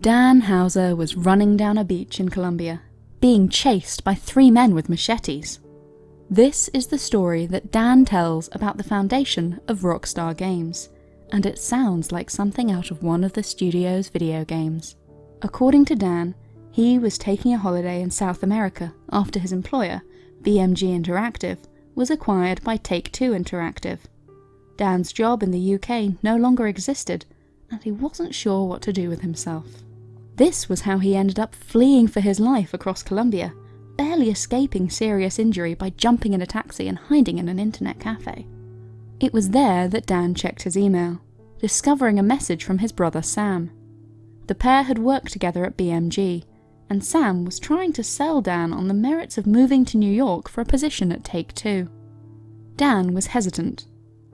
Dan Houser was running down a beach in Colombia, being chased by three men with machetes. This is the story that Dan tells about the foundation of Rockstar Games, and it sounds like something out of one of the studio's video games. According to Dan, he was taking a holiday in South America after his employer, BMG Interactive, was acquired by Take-Two Interactive. Dan's job in the UK no longer existed, and he wasn't sure what to do with himself. This was how he ended up fleeing for his life across Colombia, barely escaping serious injury by jumping in a taxi and hiding in an internet cafe. It was there that Dan checked his email, discovering a message from his brother Sam. The pair had worked together at BMG, and Sam was trying to sell Dan on the merits of moving to New York for a position at Take-Two. Dan was hesitant,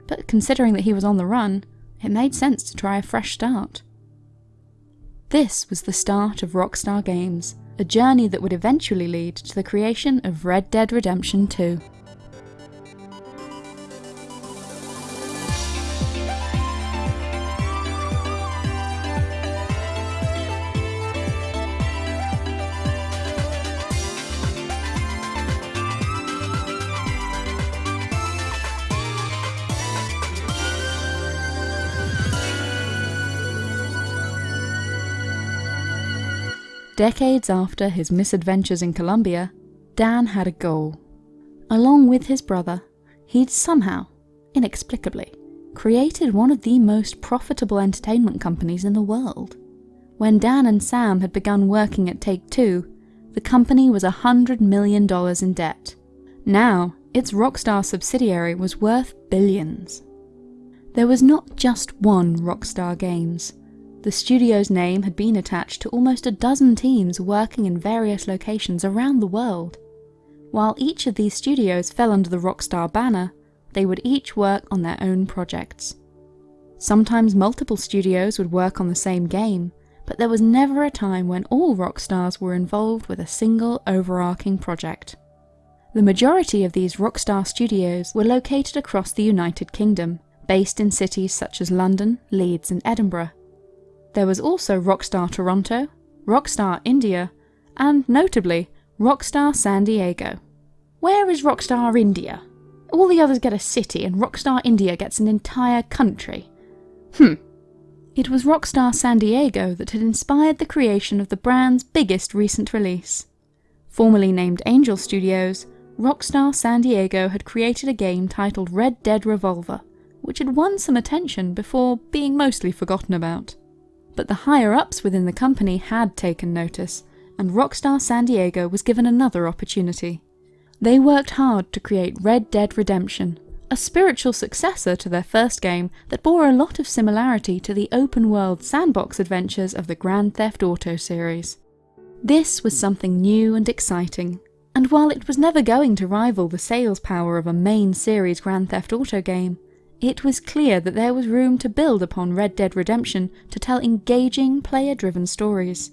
but considering that he was on the run, it made sense to try a fresh start. This was the start of Rockstar Games, a journey that would eventually lead to the creation of Red Dead Redemption 2. Decades after his misadventures in Colombia, Dan had a goal. Along with his brother, he'd somehow, inexplicably, created one of the most profitable entertainment companies in the world. When Dan and Sam had begun working at Take-Two, the company was $100 million in debt. Now, its Rockstar subsidiary was worth billions. There was not just one Rockstar Games. The studio's name had been attached to almost a dozen teams working in various locations around the world. While each of these studios fell under the Rockstar banner, they would each work on their own projects. Sometimes multiple studios would work on the same game, but there was never a time when all Rockstars were involved with a single overarching project. The majority of these Rockstar studios were located across the United Kingdom, based in cities such as London, Leeds and Edinburgh. There was also Rockstar Toronto, Rockstar India, and notably, Rockstar San Diego. Where is Rockstar India? All the others get a city and Rockstar India gets an entire country. Hmm. It was Rockstar San Diego that had inspired the creation of the brand's biggest recent release. Formerly named Angel Studios, Rockstar San Diego had created a game titled Red Dead Revolver, which had won some attention before being mostly forgotten about but the higher-ups within the company had taken notice, and Rockstar San Diego was given another opportunity. They worked hard to create Red Dead Redemption, a spiritual successor to their first game that bore a lot of similarity to the open-world sandbox adventures of the Grand Theft Auto series. This was something new and exciting, and while it was never going to rival the sales power of a main series Grand Theft Auto game, it was clear that there was room to build upon Red Dead Redemption to tell engaging, player-driven stories.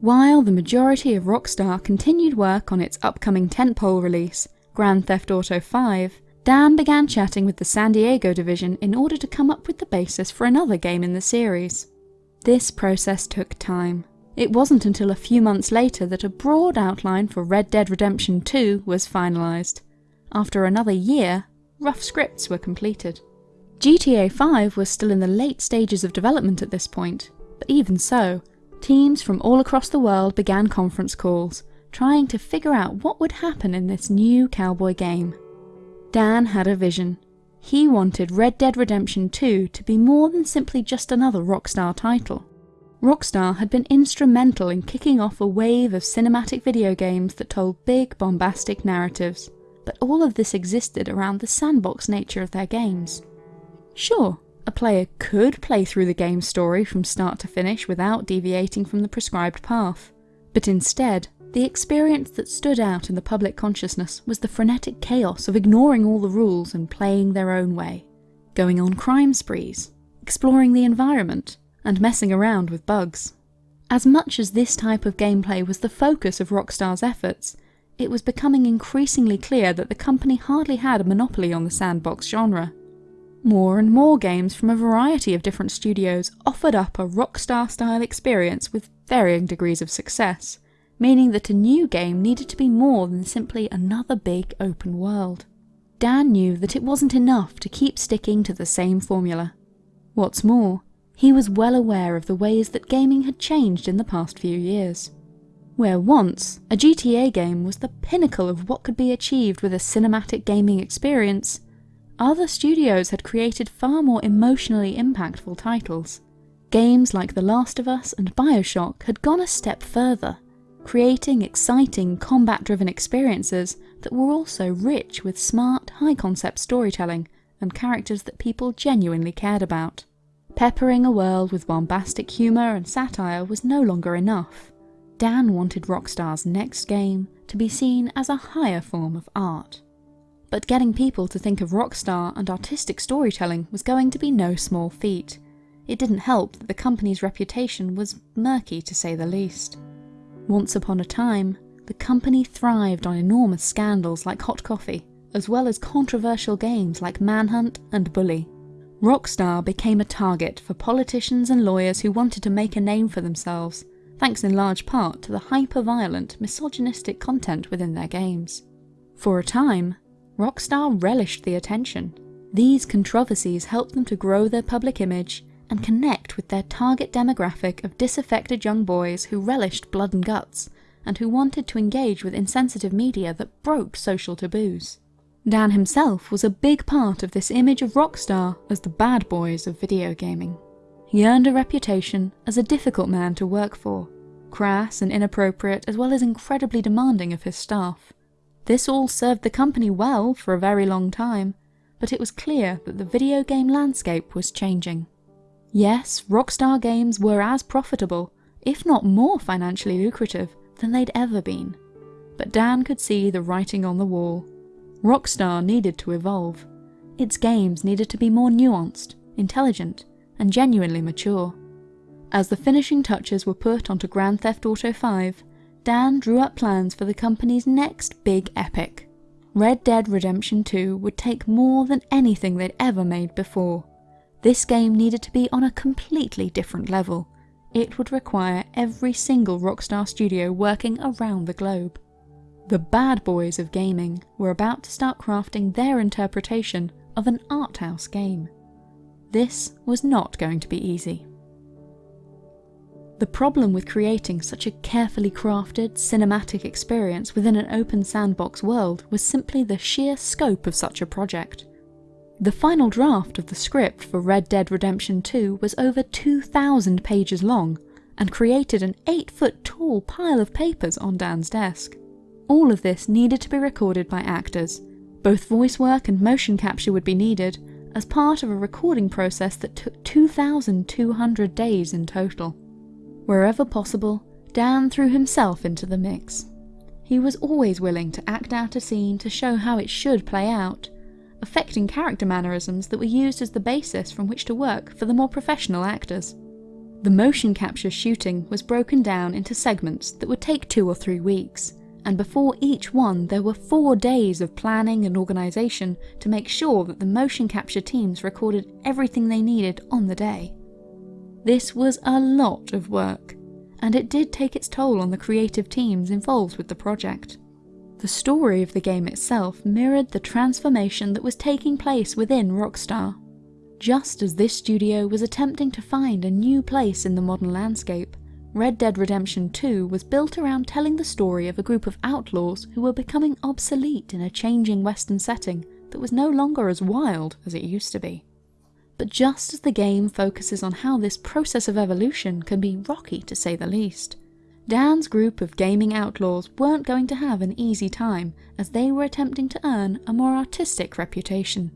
While the majority of Rockstar continued work on its upcoming tentpole release, Grand Theft Auto 5, Dan began chatting with the San Diego division in order to come up with the basis for another game in the series. This process took time. It wasn't until a few months later that a broad outline for Red Dead Redemption 2 was finalised. After another year, rough scripts were completed. GTA 5 was still in the late stages of development at this point, but even so, teams from all across the world began conference calls, trying to figure out what would happen in this new cowboy game. Dan had a vision. He wanted Red Dead Redemption 2 to be more than simply just another Rockstar title. Rockstar had been instrumental in kicking off a wave of cinematic video games that told big, bombastic narratives, but all of this existed around the sandbox nature of their games. Sure, a player could play through the game's story from start to finish without deviating from the prescribed path. But instead, the experience that stood out in the public consciousness was the frenetic chaos of ignoring all the rules and playing their own way. Going on crime sprees, exploring the environment, and messing around with bugs. As much as this type of gameplay was the focus of Rockstar's efforts, it was becoming increasingly clear that the company hardly had a monopoly on the sandbox genre. More and more games from a variety of different studios offered up a Rockstar style experience with varying degrees of success, meaning that a new game needed to be more than simply another big open world. Dan knew that it wasn't enough to keep sticking to the same formula. What's more, he was well aware of the ways that gaming had changed in the past few years. Where once, a GTA game was the pinnacle of what could be achieved with a cinematic gaming experience, other studios had created far more emotionally impactful titles. Games like The Last of Us and Bioshock had gone a step further, creating exciting combat-driven experiences that were also rich with smart, high-concept storytelling and characters that people genuinely cared about. Peppering a world with bombastic humour and satire was no longer enough. Dan wanted Rockstar's next game to be seen as a higher form of art. But getting people to think of Rockstar and artistic storytelling was going to be no small feat. It didn't help that the company's reputation was murky to say the least. Once upon a time, the company thrived on enormous scandals like Hot Coffee, as well as controversial games like Manhunt and Bully. Rockstar became a target for politicians and lawyers who wanted to make a name for themselves, thanks in large part to the hyper-violent, misogynistic content within their games. For a time, Rockstar relished the attention. These controversies helped them to grow their public image and connect with their target demographic of disaffected young boys who relished blood and guts, and who wanted to engage with insensitive media that broke social taboos. Dan himself was a big part of this image of Rockstar as the bad boys of video gaming. He earned a reputation as a difficult man to work for, crass and inappropriate as well as incredibly demanding of his staff. This all served the company well for a very long time, but it was clear that the video game landscape was changing. Yes, Rockstar games were as profitable, if not more financially lucrative, than they'd ever been. But Dan could see the writing on the wall. Rockstar needed to evolve. Its games needed to be more nuanced, intelligent, and genuinely mature. As the finishing touches were put onto Grand Theft Auto 5, Dan drew up plans for the company's next big epic. Red Dead Redemption 2 would take more than anything they'd ever made before. This game needed to be on a completely different level. It would require every single Rockstar studio working around the globe. The bad boys of gaming were about to start crafting their interpretation of an art house game. This was not going to be easy. The problem with creating such a carefully crafted, cinematic experience within an open sandbox world was simply the sheer scope of such a project. The final draft of the script for Red Dead Redemption 2 was over 2,000 pages long, and created an 8 foot tall pile of papers on Dan's desk. All of this needed to be recorded by actors. Both voice work and motion capture would be needed, as part of a recording process that took 2,200 days in total. Wherever possible, Dan threw himself into the mix. He was always willing to act out a scene to show how it should play out, affecting character mannerisms that were used as the basis from which to work for the more professional actors. The motion capture shooting was broken down into segments that would take two or three weeks, and before each one there were four days of planning and organisation to make sure that the motion capture teams recorded everything they needed on the day. This was a lot of work, and it did take its toll on the creative teams involved with the project. The story of the game itself mirrored the transformation that was taking place within Rockstar. Just as this studio was attempting to find a new place in the modern landscape, Red Dead Redemption 2 was built around telling the story of a group of outlaws who were becoming obsolete in a changing western setting that was no longer as wild as it used to be. But just as the game focuses on how this process of evolution can be rocky to say the least, Dan's group of gaming outlaws weren't going to have an easy time as they were attempting to earn a more artistic reputation.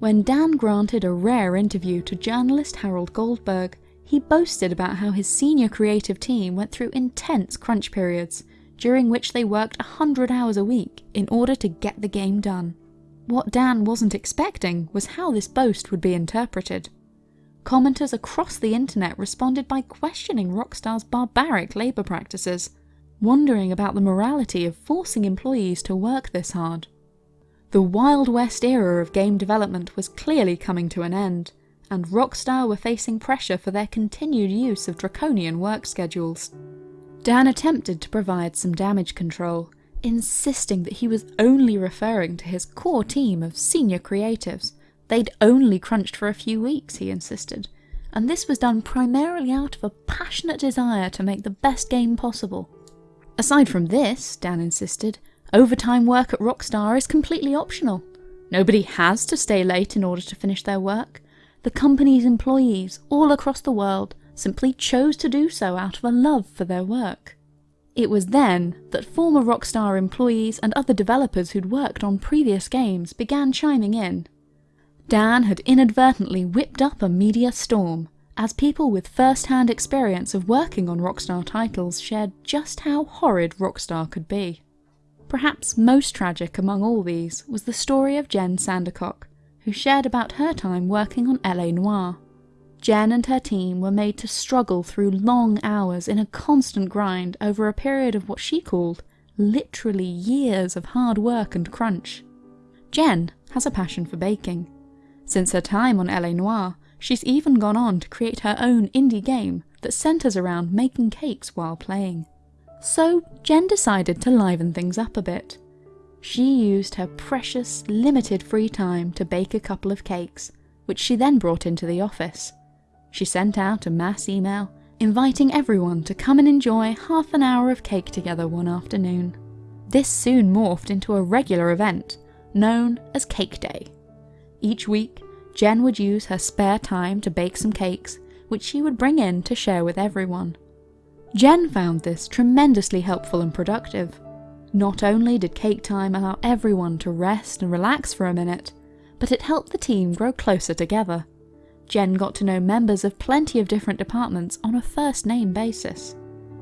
When Dan granted a rare interview to journalist Harold Goldberg, he boasted about how his senior creative team went through intense crunch periods, during which they worked 100 hours a week in order to get the game done. What Dan wasn't expecting was how this boast would be interpreted. Commenters across the internet responded by questioning Rockstar's barbaric labour practices, wondering about the morality of forcing employees to work this hard. The Wild West era of game development was clearly coming to an end, and Rockstar were facing pressure for their continued use of draconian work schedules. Dan attempted to provide some damage control, insisting that he was only referring to his core team of senior creatives. They'd only crunched for a few weeks, he insisted, and this was done primarily out of a passionate desire to make the best game possible. Aside from this, Dan insisted, overtime work at Rockstar is completely optional. Nobody has to stay late in order to finish their work. The company's employees all across the world simply chose to do so out of a love for their work. It was then that former Rockstar employees and other developers who'd worked on previous games began chiming in. Dan had inadvertently whipped up a media storm, as people with first-hand experience of working on Rockstar titles shared just how horrid Rockstar could be. Perhaps most tragic among all these was the story of Jen Sandercock, who shared about her time working on LA Noire. Jen and her team were made to struggle through long hours in a constant grind over a period of what she called literally years of hard work and crunch. Jen has a passion for baking. Since her time on LA Noire, she's even gone on to create her own indie game that centres around making cakes while playing. So Jen decided to liven things up a bit. She used her precious, limited free time to bake a couple of cakes, which she then brought into the office. She sent out a mass email inviting everyone to come and enjoy half an hour of cake together one afternoon. This soon morphed into a regular event, known as Cake Day. Each week, Jen would use her spare time to bake some cakes, which she would bring in to share with everyone. Jen found this tremendously helpful and productive. Not only did cake time allow everyone to rest and relax for a minute, but it helped the team grow closer together. Jen got to know members of plenty of different departments on a first name basis.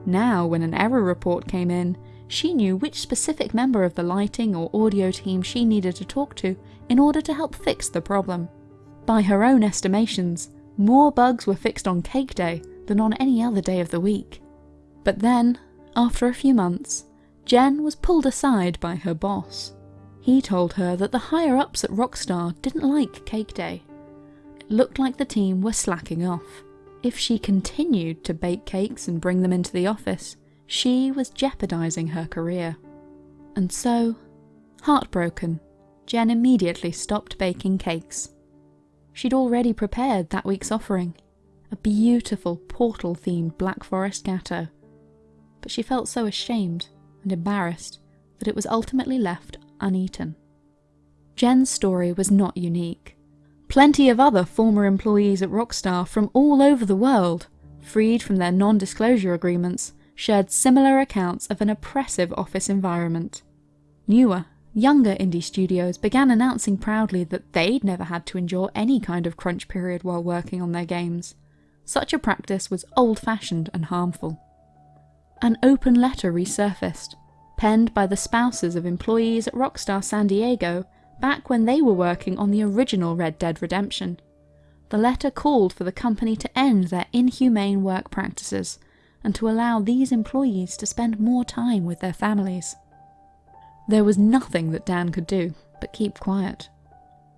Now, when an error report came in, she knew which specific member of the lighting or audio team she needed to talk to in order to help fix the problem. By her own estimations, more bugs were fixed on Cake Day than on any other day of the week. But then, after a few months, Jen was pulled aside by her boss. He told her that the higher ups at Rockstar didn't like Cake Day looked like the team were slacking off. If she continued to bake cakes and bring them into the office, she was jeopardising her career. And so, heartbroken, Jen immediately stopped baking cakes. She'd already prepared that week's offering, a beautiful portal-themed Black Forest gateau, but she felt so ashamed and embarrassed that it was ultimately left uneaten. Jen's story was not unique. Plenty of other former employees at Rockstar from all over the world, freed from their non-disclosure agreements, shared similar accounts of an oppressive office environment. Newer, younger indie studios began announcing proudly that they'd never had to endure any kind of crunch period while working on their games. Such a practice was old-fashioned and harmful. An open letter resurfaced, penned by the spouses of employees at Rockstar San Diego back when they were working on the original Red Dead Redemption. The letter called for the company to end their inhumane work practices and to allow these employees to spend more time with their families. There was nothing that Dan could do but keep quiet.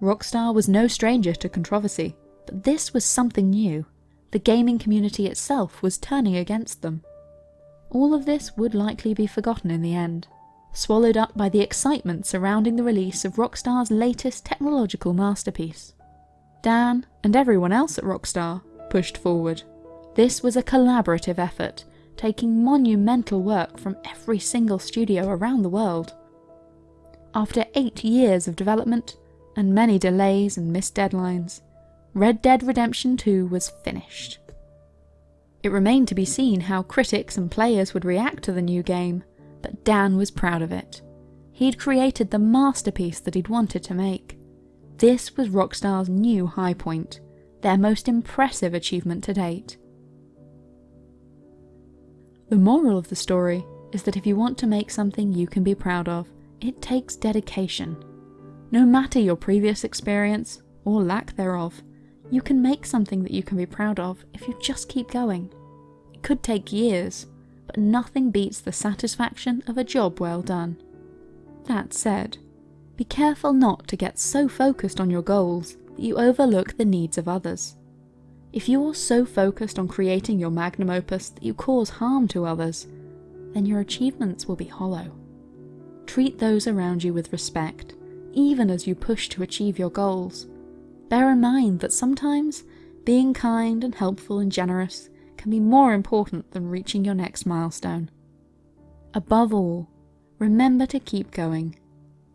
Rockstar was no stranger to controversy, but this was something new. The gaming community itself was turning against them. All of this would likely be forgotten in the end, swallowed up by the excitement surrounding the release of Rockstar's latest technological masterpiece. Dan, and everyone else at Rockstar, pushed forward. This was a collaborative effort, taking monumental work from every single studio around the world. After eight years of development, and many delays and missed deadlines, Red Dead Redemption 2 was finished. It remained to be seen how critics and players would react to the new game, but Dan was proud of it. He'd created the masterpiece that he'd wanted to make. This was Rockstar's new high point, their most impressive achievement to date. The moral of the story is that if you want to make something you can be proud of, it takes dedication. No matter your previous experience, or lack thereof, you can make something that you can be proud of if you just keep going. It could take years, but nothing beats the satisfaction of a job well done. That said, Be careful not to get so focused on your goals that you overlook the needs of others. If you're so focused on creating your magnum opus that you cause harm to others, then your achievements will be hollow. Treat those around you with respect, even as you push to achieve your goals. Bear in mind that sometimes being kind and helpful and generous can be more important than reaching your next milestone. Above all, remember to keep going.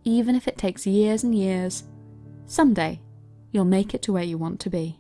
Even if it takes years and years, someday you'll make it to where you want to be.